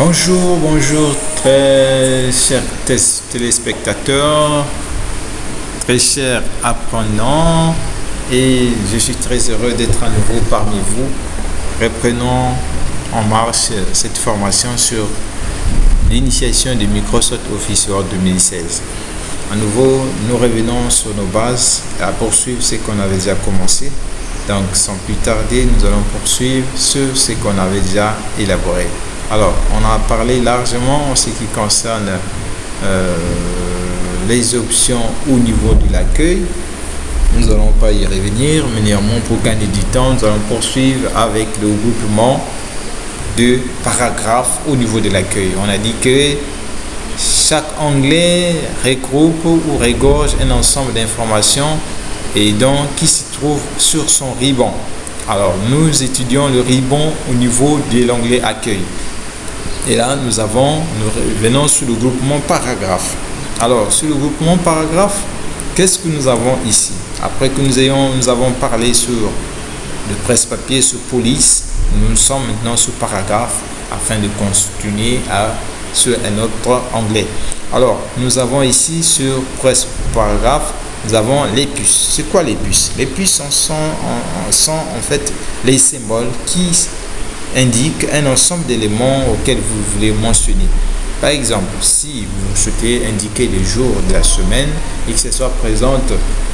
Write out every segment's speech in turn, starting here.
Bonjour, bonjour très chers téléspectateurs, très chers apprenants et je suis très heureux d'être à nouveau parmi vous. Reprenons en marche cette formation sur l'initiation de Microsoft Office Word 2016. À nouveau, nous revenons sur nos bases à poursuivre ce qu'on avait déjà commencé. Donc, sans plus tarder, nous allons poursuivre ce qu'on avait déjà élaboré. Alors, on a parlé largement en ce qui concerne euh, les options au niveau de l'accueil. Nous n'allons pas y revenir, mais néanmoins, pour gagner du temps, nous allons poursuivre avec le groupement de paragraphes au niveau de l'accueil. On a dit que chaque onglet regroupe ou regorge un ensemble d'informations et donc qui se trouve sur son ribbon. Alors, nous étudions le ribbon au niveau de l'onglet accueil. Et là, nous avons, nous venons sur le groupement paragraphe. Alors, sur le groupement paragraphe, qu'est-ce que nous avons ici? Après que nous, ayons, nous avons parlé sur le presse-papier, sur police, nous sommes maintenant sur paragraphe afin de continuer à, sur un autre onglet. Alors, nous avons ici sur presse paragraphe, nous avons les puces. C'est quoi les puces? Les puces sont en fait les symboles qui indique un ensemble d'éléments auxquels vous voulez mentionner. Par exemple, si vous souhaitez indiquer les jours de la semaine et que ce soit présent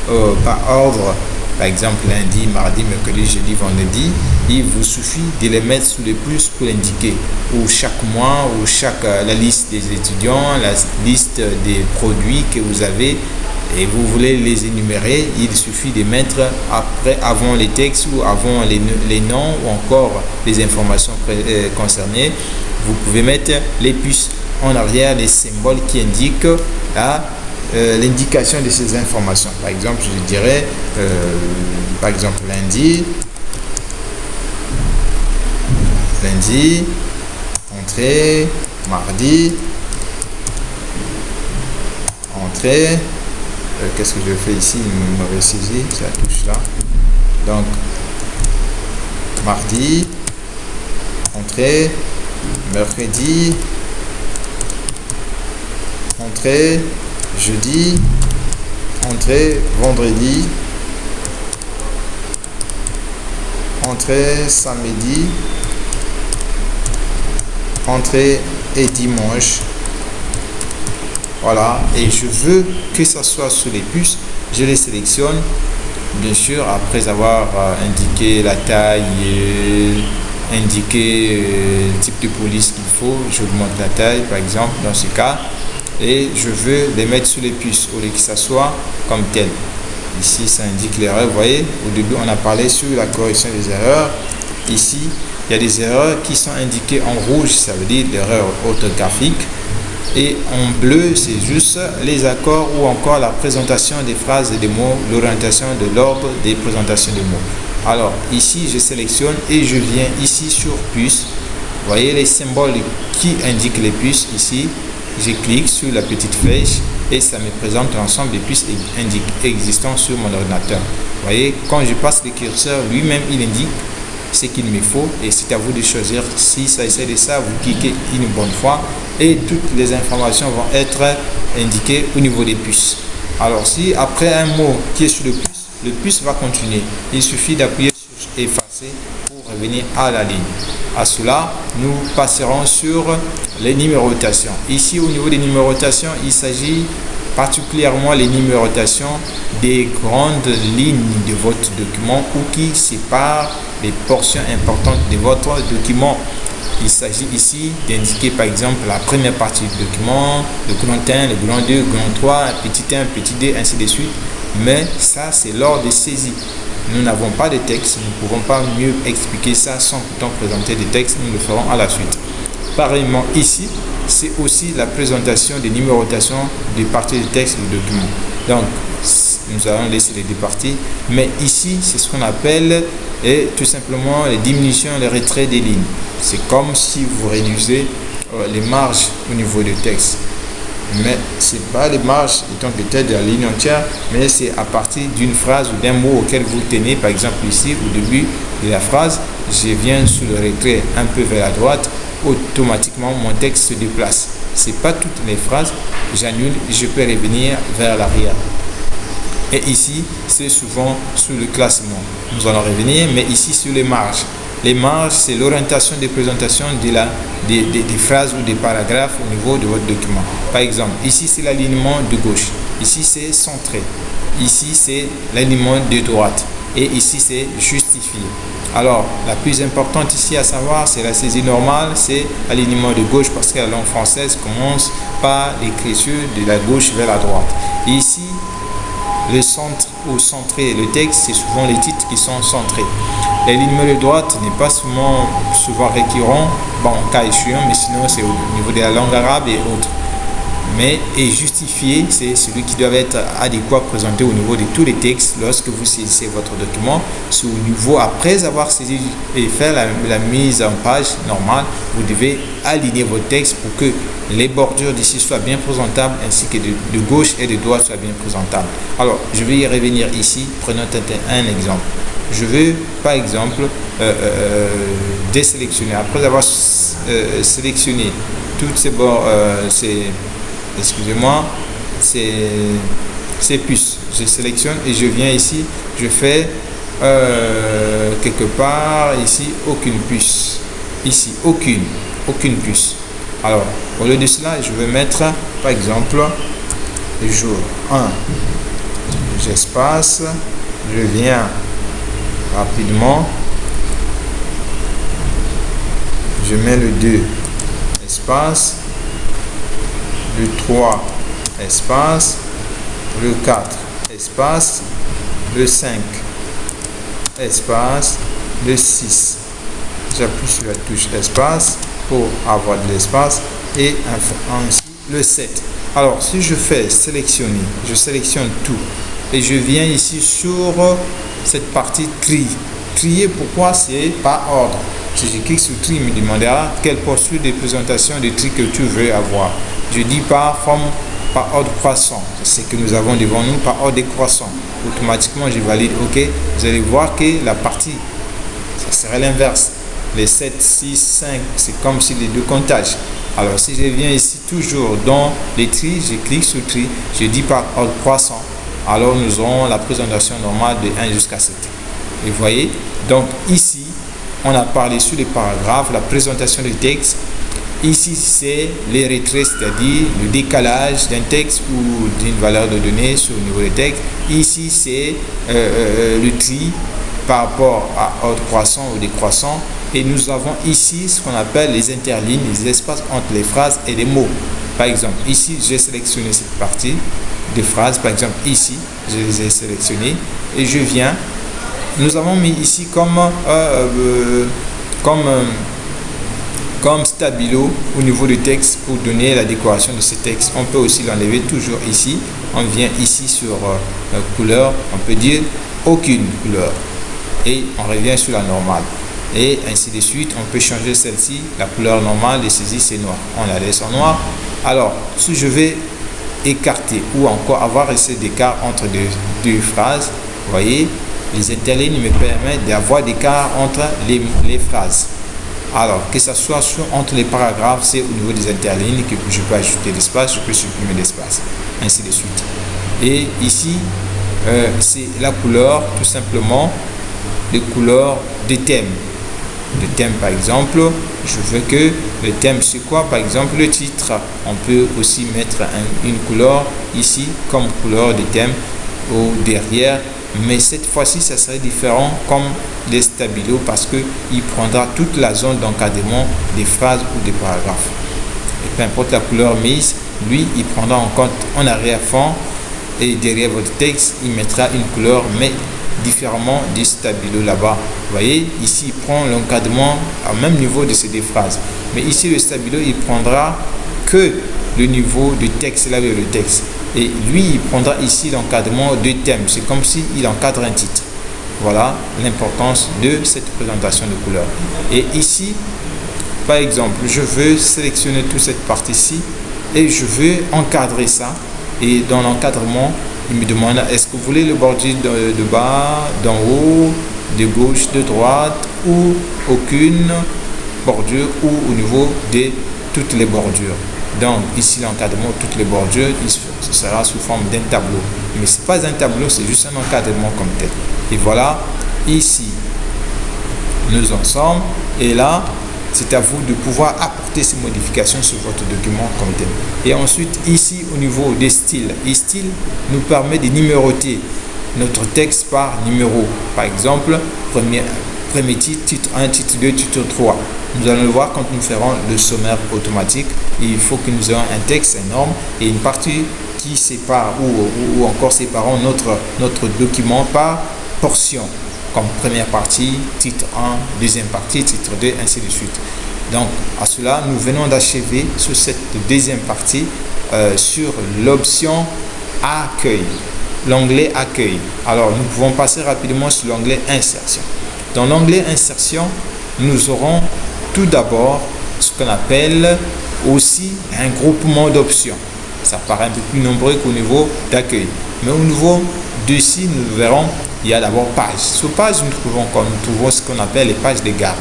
euh, par ordre, par exemple lundi, mardi, mercredi, jeudi, vendredi, il vous suffit de les mettre sous les plus pour l'indiquer. Ou chaque mois, ou chaque euh, la liste des étudiants, la liste des produits que vous avez et vous voulez les énumérer, il suffit de mettre après, avant les textes ou avant les, les noms ou encore les informations euh, concernées. Vous pouvez mettre les puces en arrière, les symboles qui indiquent euh, l'indication de ces informations. Par exemple, je dirais, euh, par exemple, lundi, lundi, entrée, mardi, entrée, euh, qu'est-ce que je fais ici une mauvaise saisie ça touche là donc mardi entrée mercredi entrée jeudi entrée vendredi entrée samedi entrée et dimanche voilà, et je veux que ça soit sur les puces. Je les sélectionne, bien sûr, après avoir euh, indiqué la taille, et indiqué euh, le type de police qu'il faut. J'augmente la taille, par exemple, dans ce cas. Et je veux les mettre sur les puces, au lieu que ça soit comme tel. Ici, ça indique l'erreur. Vous voyez, au début, on a parlé sur la correction des erreurs. Ici, il y a des erreurs qui sont indiquées en rouge, ça veut dire l'erreur orthographique et en bleu c'est juste les accords ou encore la présentation des phrases et des mots, l'orientation de l'ordre des présentations des mots. Alors ici je sélectionne et je viens ici sur puce. Vous voyez les symboles qui indiquent les puces ici. Je clique sur la petite flèche et ça me présente l'ensemble des puces existants sur mon ordinateur. Vous voyez, quand je passe le curseur, lui-même il indique ce qu'il me faut et c'est à vous de choisir si ça essaie de ça, vous cliquez une bonne fois et toutes les informations vont être indiquées au niveau des puces. Alors si après un mot qui est sur le puce, le puce va continuer. Il suffit d'appuyer sur effacer revenir à la ligne. À cela, nous passerons sur les numérotations. Ici au niveau des numérotations, il s'agit particulièrement les numérotations des grandes lignes de votre document ou qui séparent les portions importantes de votre document. Il s'agit ici d'indiquer par exemple la première partie du document, le grand 1, le grand 2, le grand 3, petit 1, petit 2, ainsi de suite. Mais ça, c'est lors de saisie. Nous n'avons pas de texte, nous ne pouvons pas mieux expliquer ça sans pourtant présenter des textes, nous le ferons à la suite. Pareillement ici, c'est aussi la présentation des numérotations des parties du texte du document. Donc, nous allons laisser les deux parties, mais ici, c'est ce qu'on appelle et tout simplement les diminutions, les retraits des lignes. C'est comme si vous réduisez euh, les marges au niveau du texte. Mais ce n'est pas les marges étant peut-être de la ligne entière, mais c'est à partir d'une phrase ou d'un mot auquel vous tenez. Par exemple ici, au début de la phrase, je viens sur le retrait un peu vers la droite automatiquement mon texte se déplace. C'est pas toutes les phrases, j'annule, je peux revenir vers l'arrière. Et ici, c'est souvent sous le classement. Nous allons revenir, mais ici sur les marges. Les marges, c'est l'orientation des présentations de la, des, phrases ou des paragraphes au niveau de votre document. Par exemple, ici, c'est l'alignement de gauche. Ici, c'est centré. Ici, c'est l'alignement de droite. Et ici, c'est justifié. Alors, la plus importante ici à savoir, c'est la saisie normale, c'est l'alignement de gauche parce que la langue française commence par l'écriture de la gauche vers la droite. ici, le centre ou centré, le texte, c'est souvent les titres qui sont centrés. L'alignement de droite n'est pas souvent, souvent récurrent, bon, cas échéant, mais sinon c'est au niveau de la langue arabe et autres mais est justifié, c'est celui qui doit être adéquat présenté au niveau de tous les textes lorsque vous saisissez votre document. Au niveau, après avoir saisi et fait la, mise en page normale, vous devez aligner vos textes pour que les bordures d'ici soient bien présentables ainsi que de, gauche et de droite soient bien présentables. Alors, je vais y revenir ici. Prenons un, exemple. Je veux, par exemple, euh, euh, désélectionner. Après avoir euh, sélectionné toutes ces bords, ces excusez-moi, c'est puces. Je sélectionne et je viens ici, je fais euh, quelque part ici aucune puce. Ici, aucune, aucune puce. Alors, au lieu de cela, je vais mettre par exemple jour 1. J'espace, je viens rapidement, je mets le 2 espace le 3 espace, le 4 espace, le 5 espace, le 6. J'appuie sur la touche espace pour avoir de l'espace et ainsi le 7. Alors si je fais sélectionner, je sélectionne tout et je viens ici sur cette partie tri. Trier pourquoi? C'est par ordre. Si je clique sur tri, il me demandera quelle posture de présentation de tri que tu veux avoir je dis par forme, par ordre croissant. C'est ce que nous avons devant nous par ordre décroissant. Automatiquement, je valide OK. Vous allez voir que la partie, ça serait l'inverse. Les 7, 6, 5, c'est comme si les deux comptages. Alors, si je viens ici toujours dans les tri, je clique sur tri, je dis par ordre croissant. Alors, nous aurons la présentation normale de 1 jusqu'à 7. Et vous voyez, donc ici, on a parlé sur les paragraphes, la présentation du texte, Ici, c'est les retraits, c'est-à-dire le décalage d'un texte ou d'une valeur de données sur le niveau du texte. Ici, c'est euh, euh, le tri par rapport à ordre croissant ou décroissant. Et nous avons ici ce qu'on appelle les interlignes, les espaces entre les phrases et les mots. Par exemple, ici, j'ai sélectionné cette partie de phrases. Par exemple, ici, je les ai sélectionnées et je viens. Nous avons mis ici comme, euh, comme comme stabilo au niveau du texte pour donner la décoration de ce texte. On peut aussi l'enlever toujours ici. On vient ici sur euh, couleur, on peut dire aucune couleur. Et on revient sur la normale. Et ainsi de suite, on peut changer celle-ci. La couleur normale de saisie, c'est noir. On la laisse en noir. Alors, si je vais écarter ou encore avoir assez d'écart entre deux, phrases, vous voyez, les interlignes me permettent d'avoir d'écart entre les phrases. Alors, que ce soit entre les paragraphes, c'est au niveau des interlignes que je peux ajouter l'espace, je peux supprimer l'espace, ainsi de suite. Et ici, euh, c'est la couleur, tout simplement, les couleurs des thèmes. Le thème, par exemple, je veux que le thème, c'est quoi Par exemple, le titre? On peut aussi mettre une couleur ici comme couleur de thème au derrière mais cette fois-ci, ça serait différent comme des stabilos parce qu'il prendra toute la zone d'encadrement des phrases ou des paragraphes. Et peu importe la couleur mise, lui, il prendra en compte en arrière-fond et derrière votre texte, il mettra une couleur, mais différemment du stabilo là-bas. Vous voyez, ici, il prend l'encadrement au même niveau de ces deux phrases. Mais ici, le stabilo, il prendra que le niveau du texte, là, le texte. Et lui, il prendra ici l'encadrement de thèmes. C'est comme s'il encadre un titre. Voilà l'importance de cette présentation de couleurs. Et ici, par exemple, je veux sélectionner toute cette partie-ci et je veux encadrer ça. Et dans l'encadrement, il me demande est-ce que vous voulez le bordure de, de bas, d'en haut, de gauche, de droite ou aucune bordures ou au niveau de toutes les bordures? Donc ici l'encadrement, toutes les bordures, ce sera sous forme d'un tableau. Mais ce n'est pas un tableau, c'est juste un encadrement comme tel. Et voilà, ici, nous en sommes. Et là, c'est à vous de pouvoir apporter ces modifications sur votre document comme tel. Et ensuite, ici, au niveau des styles, les styles nous permet de numéroter notre texte par numéro. Par exemple, premier, premier titre, titre 1, titre 2, titre 3. Nous allons le voir quand nous ferons le sommaire automatique. Il faut que nous ayons un texte énorme et une partie qui sépare ou, ou encore séparons notre, notre document par portion comme première partie, titre 1, deuxième partie, titre 2, ainsi de suite. Donc, à cela, nous venons d'achever sur cette deuxième partie euh, sur l'option accueil, l'onglet accueil. Alors, nous pouvons passer rapidement sur l'onglet insertion. Dans l'onglet insertion, nous aurons tout d'abord ce qu'on appelle aussi un groupement d'options. Ça paraît un peu plus nombreux qu'au niveau d'accueil. Mais au niveau d'ici, nous verrons, il y a d'abord page. Sur page, nous trouvons, nous trouvons ce qu'on appelle les pages de garde.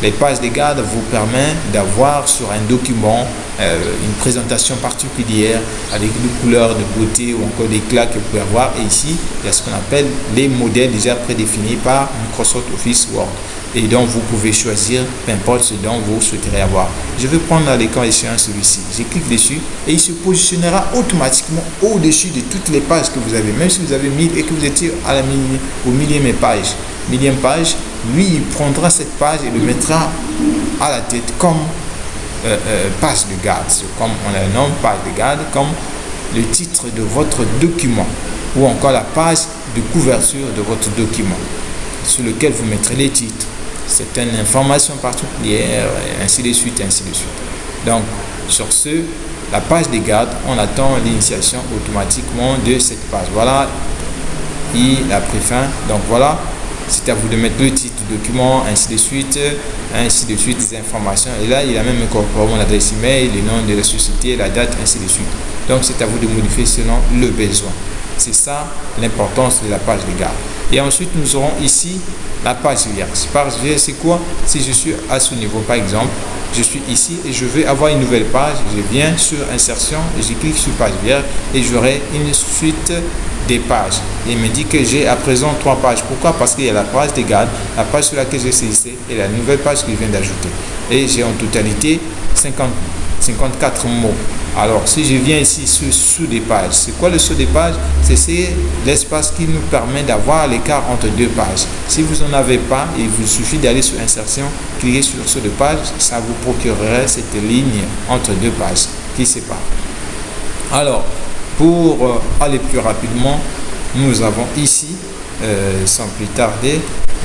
Les pages de garde vous permettent d'avoir sur un document une présentation particulière avec des couleurs de beauté ou encore d'éclat que vous pouvez avoir. Et ici, il y a ce qu'on appelle les modèles déjà prédéfinis par Microsoft Office Word. Et donc, vous pouvez choisir, peu importe ce dont vous souhaiterez avoir. Je vais prendre l'écran échéant celui-ci. Je clique dessus et il se positionnera automatiquement au-dessus de toutes les pages que vous avez. Même si vous avez mis et que vous étiez à la au millième page. Millième page, lui, il prendra cette page et le mettra à la tête comme euh, euh, page de garde, comme on la nomme page de garde, comme le titre de votre document ou encore la page de couverture de votre document sur lequel vous mettrez les titres, certaines informations particulières, ainsi de suite, ainsi de suite. Donc, sur ce, la page de garde, on attend l'initiation automatiquement de cette page. Voilà, il a pris fin. Donc voilà, c'est à vous de mettre le titre du document, ainsi de suite, ainsi de suite, des informations. Et là, il a même incorporé mon adresse email, le nom de la société, la date, ainsi de suite. Donc, c'est à vous de modifier selon le besoin. C'est ça l'importance de la page de garde. Et ensuite, nous aurons ici la page vierge. Page vierge, c'est quoi? Si je suis à ce niveau, par exemple, je suis ici et je veux avoir une nouvelle page, je viens sur insertion, je clique sur page vierge et j'aurai une suite des pages. Il me dit que j'ai à présent trois pages. Pourquoi? Parce qu'il y a la page des gardes, la page sur laquelle j'ai saisi et la nouvelle page que je viens d'ajouter. Et j'ai en totalité 50, 54 mots. Alors, si je viens ici sur sous des pages, c'est quoi le sous des pages? C'est l'espace qui nous permet d'avoir l'écart entre deux pages. Si vous n'en avez pas, il vous suffit d'aller sur insertion, cliquer sur sous de page, ça vous procurerait cette ligne entre deux pages qui séparent. Alors, pour euh, aller plus rapidement, nous avons ici, euh, sans plus tarder,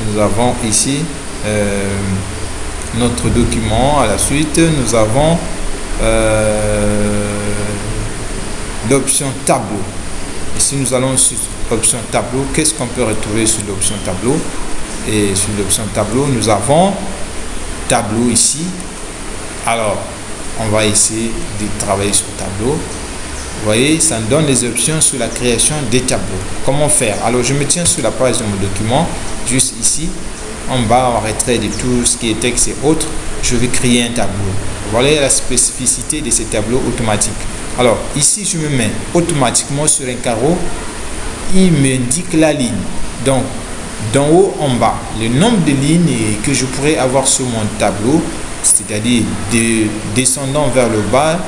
nous avons ici euh, notre document. À la suite, nous avons l'option tableau. Et si nous allons sur l'option tableau, qu'est-ce qu'on peut retrouver sur l'option tableau? Et sur l'option tableau, nous avons tableau ici. Alors, on va essayer de travailler sur tableau voyez, ça me donne les options sur la création des tableaux. Comment faire? Alors, je me tiens sur la page de mon document, juste ici, en bas, en retrait de tout ce qui est texte et autres, je vais créer un tableau. Voilà la spécificité de ces tableaux automatiques. Alors, ici, je me mets automatiquement sur un carreau, il m'indique la ligne. Donc, d'en haut en bas, le nombre de lignes que je pourrais avoir sur mon tableau, c'est-à-dire de descendant vers le bas,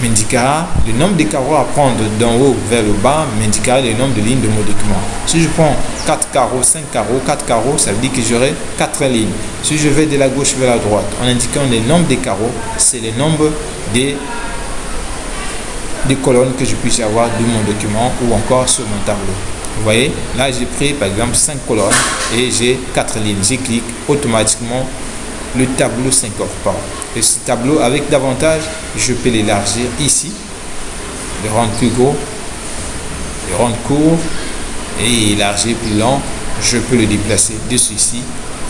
m'indiquera le nombre de carreaux à prendre d'en haut vers le bas, m'indiquera le nombre de lignes de mon document. Si je prends 4 carreaux, 5 carreaux, 4 carreaux, ça veut dire que j'aurai 4 lignes. Si je vais de la gauche vers la droite, en indiquant le nombre de carreaux, c'est le nombre des, des colonnes que je puisse avoir de mon document ou encore sur mon tableau. Vous voyez, là j'ai pris par exemple 5 colonnes et j'ai 4 lignes. Je clique automatiquement le tableau s'incorpore. Et ce tableau, avec davantage, je peux l'élargir ici, le rendre plus gros, le rendre court et élargir plus long. Je peux le déplacer de ceci,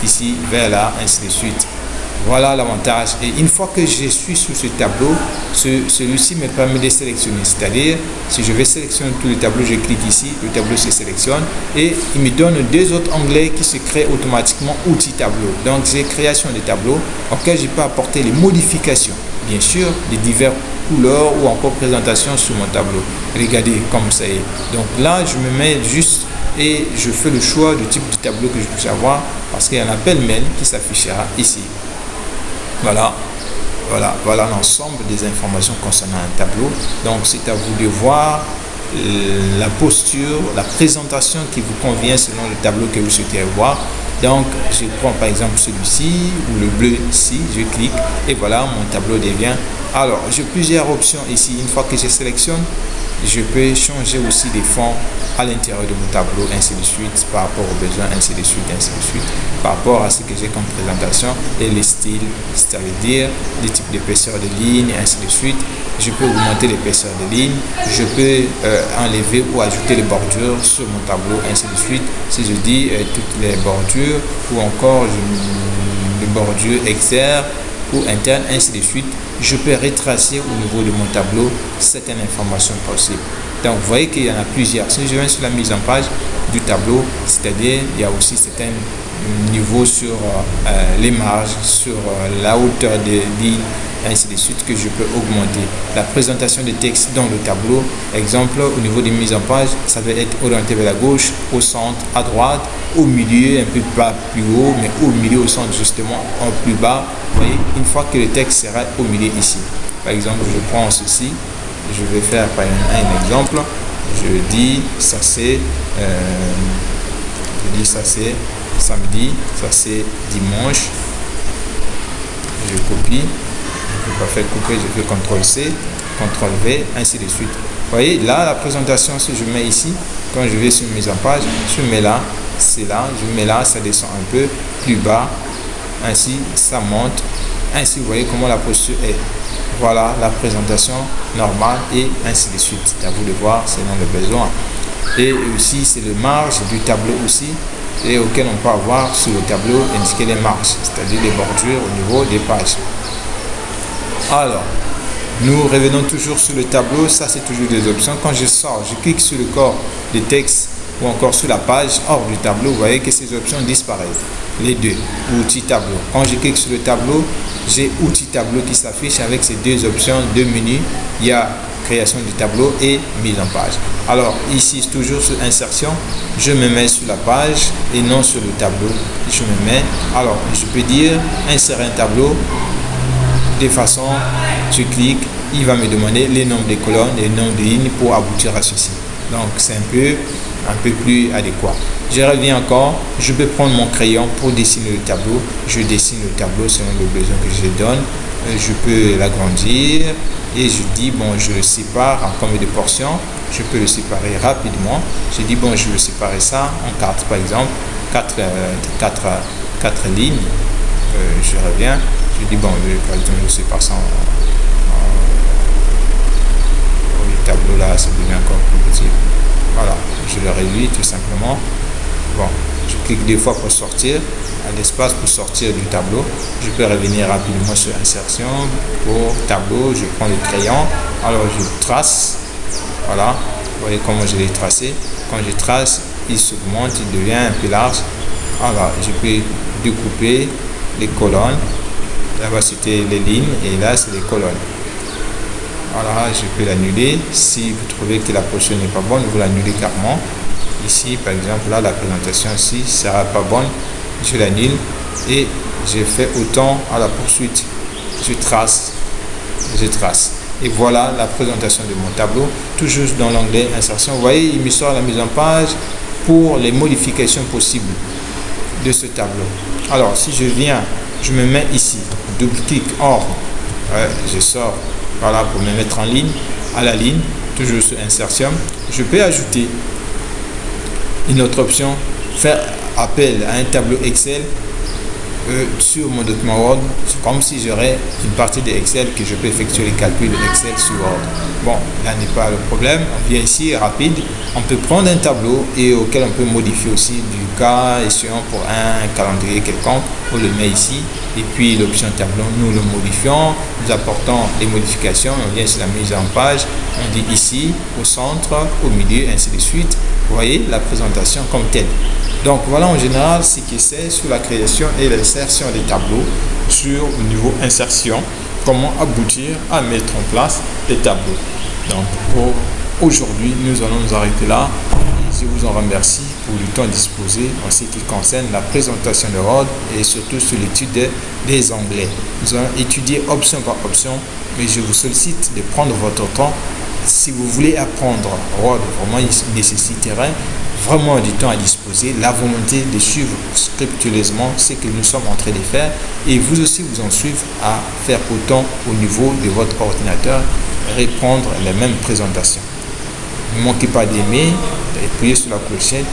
ici, vers là, ainsi de suite. Voilà l'avantage. Et une fois que je suis sur ce tableau, celui-ci me permet de sélectionner. C'est-à-dire, si je vais sélectionner tous les tableaux, je clique ici, le tableau se sélectionne et il me donne deux autres onglets qui se créent automatiquement outils tableau. Donc, j'ai création des tableaux auxquels je peux apporter les modifications. Bien sûr, les diverses couleurs ou encore présentation sur mon tableau. Regardez comme ça est. Donc là, je me mets juste et je fais le choix du type de tableau que je puisse avoir parce qu'il y a un appel mail qui s'affichera ici. Voilà, voilà, voilà l'ensemble des informations concernant un tableau. Donc c'est à vous de voir euh, la posture, la présentation qui vous convient selon le tableau que vous souhaitez voir. Donc, je prends par exemple celui-ci ou le bleu ici, je clique et voilà, mon tableau devient. Alors, j'ai plusieurs options ici. Une fois que je sélectionne, je peux changer aussi des fonds à l'intérieur de mon tableau, ainsi de suite, par rapport aux besoins, ainsi de suite, ainsi de suite, par rapport à ce que j'ai comme présentation et les styles, c'est-à-dire les types d'épaisseur de lignes, ainsi de suite. Je peux augmenter l'épaisseur de lignes, je peux euh, enlever ou ajouter les bordures sur mon tableau, ainsi de suite. Si je dis euh, toutes les bordures ou encore les bordures externes ou internes, ainsi de suite, je peux retracer au niveau de mon tableau certaines informations possibles. Donc, vous voyez qu'il y en a plusieurs. Si je viens sur la mise en page du tableau, c'est-à-dire, il y a aussi certains niveaux sur euh, euh, les marges, sur euh, la hauteur des lignes, ainsi de suite, que je peux augmenter. La présentation des textes dans le tableau, exemple, au niveau des mises en page, ça va être orienté vers la gauche, au centre, à droite, au milieu, un peu pas plus haut, mais au milieu, au centre, justement, en plus bas. Vous voyez, une fois que le texte sera au milieu ici. Par exemple, je prends ceci, je vais faire par un, exemple. Je dis ça c'est euh, je dis ça c'est samedi, ça c'est dimanche. Je copie. Peux pas faire couper, je fais CTRL C, CTRL V, ainsi de suite. Vous voyez, là, la présentation, si je mets ici, quand je vais sur mise en page, je mets là, c'est là, je mets là, ça descend un peu plus bas, ainsi, ça monte, ainsi, vous voyez comment la posture est. Voilà la présentation normale et ainsi de suite. À vous de voir selon le besoin. Et aussi, c'est le marge du tableau aussi et auquel on peut avoir sur le tableau indiquer les marges, c'est-à-dire les bordures au niveau des pages. Alors, nous revenons toujours sur le tableau. Ça, c'est toujours des options. Quand je sors, je clique sur le corps des textes ou encore sur la page hors du tableau, vous voyez que ces options disparaissent. Les deux, outils tableau. Quand je clique sur le tableau, j'ai outils tableau qui s'affiche avec ces deux options, deux menus. Il y a création du tableau et mise en page. Alors ici, toujours sur insertion, je me mets sur la page et non sur le tableau. Je me mets, alors je peux dire insérer un tableau de façon, je clique, il va me demander les nombres de colonnes les nombres de lignes pour aboutir à ceci. Donc c'est un peu un peu plus adéquat. Je reviens encore, je peux prendre mon crayon pour dessiner le tableau. Je dessine le tableau selon le besoin que je donne. Euh, je peux l'agrandir et je dis, bon, je sépare en combien de portions. Je peux le séparer rapidement. Je dis, bon, je vais séparer ça en quatre, par exemple, quatre, euh, lignes. Euh, je reviens, je dis, bon, je, je sépare ça en, le tableau là, ça devient encore plus petit. Voilà, je le réduis tout simplement. Bon, je clique deux fois pour sortir, à l'espace pour sortir du tableau. Je peux revenir rapidement sur insertion, pour tableau, je prends le crayon, alors je trace, voilà, vous voyez comment je l'ai tracé. Quand je trace, il s'augmente, il devient un peu large. Voilà, je peux découper les colonnes. Là-bas, c'était les lignes et là, c'est les colonnes. Voilà, je peux l'annuler. Si vous trouvez que la position n'est pas bonne, vous l'annulez carrément. Ici, par exemple, là, la présentation ici ne sera pas bonne. Je l'annule et je fais autant à la poursuite. Je trace, je trace. Et voilà la présentation de mon tableau, toujours dans l'onglet insertion. Vous voyez, il me sort la mise en page pour les modifications possibles de ce tableau. Alors, si je viens, je me mets ici, double-clic, je sors voilà, pour me mettre en ligne, à la ligne, toujours sur insertion. Je peux ajouter une autre option, faire appel à un tableau Excel sur mon document Word, c'est comme si j'aurais une partie de Excel que je peux effectuer les calculs de Excel sur Word. Bon, là n'est pas le problème. On vient ici, rapide. On peut prendre un tableau et auquel on peut modifier aussi du cas échéant pour un calendrier quelconque. On le met ici et puis l'option tableau, nous le modifions. Nous apportons les modifications. On vient sur la mise en page. On dit ici, au centre, au milieu, ainsi de suite. Voyez la présentation comme telle. Donc voilà en général ce qui c'est sur la création et l'insertion des tableaux sur le niveau insertion, comment aboutir à mettre en place les tableaux. Donc pour aujourd'hui, nous allons nous arrêter là. Je vous en remercie pour le temps disposé en ce qui concerne la présentation de Word et surtout sur l'étude des onglets. Nous allons étudier option par option, mais je vous sollicite de prendre votre temps. Si vous voulez apprendre Word, vraiment il nécessiterait vraiment du temps à disposer, la volonté de suivre scrupuleusement ce que nous sommes en train de faire et vous aussi vous en suivre à faire autant au niveau de votre ordinateur, répondre les mêmes présentations. Ne manquez pas d'aimer, d'appuyer sur la clochette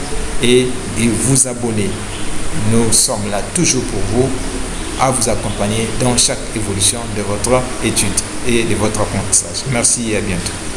et de vous abonner. Nous sommes là toujours pour vous, à vous accompagner dans chaque évolution de votre étude et de votre apprentissage. Merci et à bientôt.